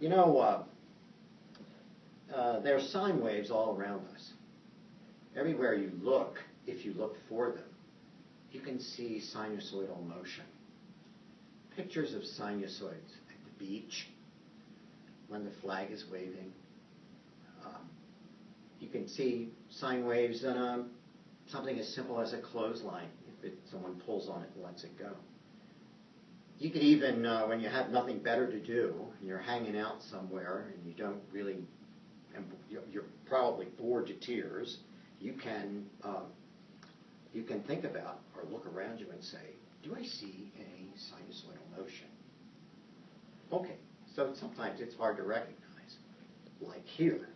You know, uh, uh, there are sine waves all around us. Everywhere you look, if you look for them, you can see sinusoidal motion. Pictures of sinusoids at the beach, when the flag is waving. Um, you can see sine waves on um, something as simple as a clothesline, if it, someone pulls on it and lets it go. You could even, uh, when you have nothing better to do, and you're hanging out somewhere and you don't really, and you're probably bored to tears, you can uh, you can think about or look around you and say, do I see any sinusoidal motion? Okay, so sometimes it's hard to recognize, like here.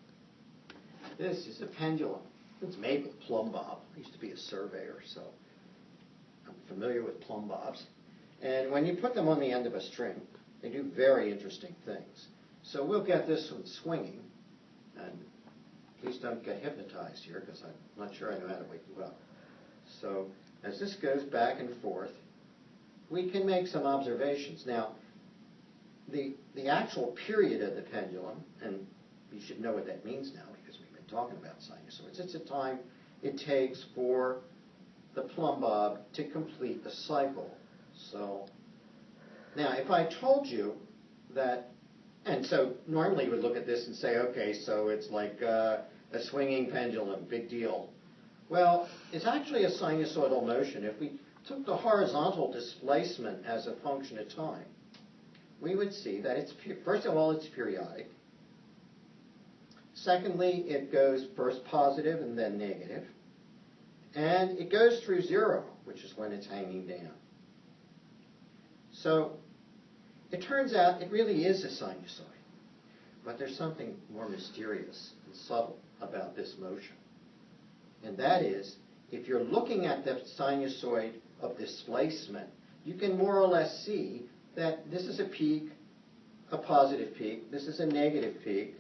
This is a pendulum. It's made with plumb bob. I used to be a surveyor, so I'm familiar with plumb bobs. And when you put them on the end of a string, they do very interesting things. So we'll get this one swinging, and please don't get hypnotized here because I'm not sure I know how to wake you up. So as this goes back and forth, we can make some observations. Now, the, the actual period of the pendulum, and you should know what that means now because we've been talking about sinusoids, it's the time it takes for the plumb bob to complete the cycle. So now if I told you that, and so normally you would look at this and say, okay, so it's like uh, a swinging pendulum, big deal. Well, it's actually a sinusoidal motion. If we took the horizontal displacement as a function of time, we would see that it's, first of all, it's periodic. Secondly, it goes first positive and then negative. And it goes through zero, which is when it's hanging down. So it turns out it really is a sinusoid. But there's something more mysterious and subtle about this motion. And that is, if you're looking at the sinusoid of displacement, you can more or less see that this is a peak, a positive peak, this is a negative peak,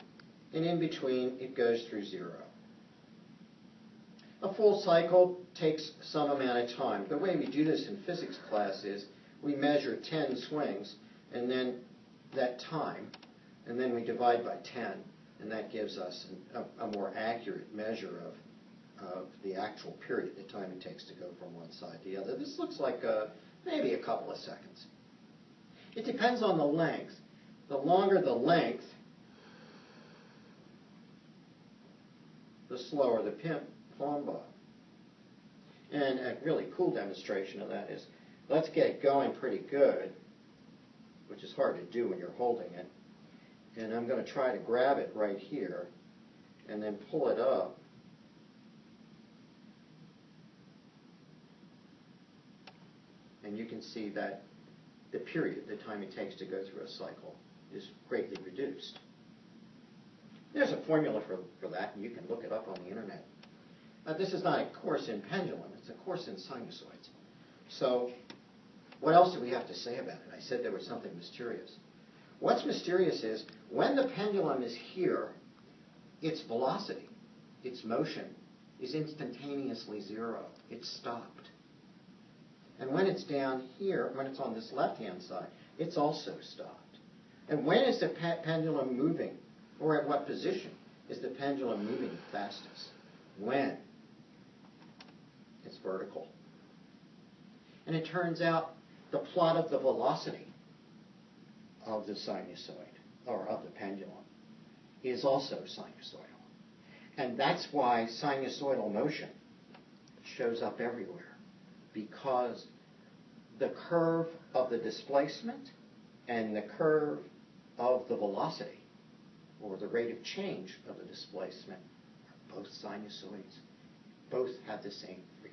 and in between it goes through zero. A full cycle takes some amount of time. The way we do this in physics class is we measure 10 swings, and then that time, and then we divide by 10, and that gives us a, a more accurate measure of of the actual period, the time it takes to go from one side to the other. This looks like uh, maybe a couple of seconds. It depends on the length. The longer the length, the slower the pin, plumb bob. And a really cool demonstration of that is, let's get it going pretty good, which is hard to do when you're holding it. And I'm going to try to grab it right here and then pull it up and you can see that the period, the time it takes to go through a cycle, is greatly reduced. There's a formula for, for that, and you can look it up on the internet. Uh, this is not a course in pendulum, it's a course in sinusoids. So, what else do we have to say about it? I said there was something mysterious. What's mysterious is when the pendulum is here, its velocity, its motion, is instantaneously zero. It's stopped. And when it's down here, when it's on this left-hand side, it's also stopped. And when is the pe pendulum moving? Or at what position is the pendulum moving fastest? When? It's vertical. And it turns out the plot of the velocity of the sinusoid, or of the pendulum, is also sinusoidal. And that's why sinusoidal motion shows up everywhere because the curve of the displacement and the curve of the velocity, or the rate of change of the displacement, are both sinusoids. Both have the same frequency.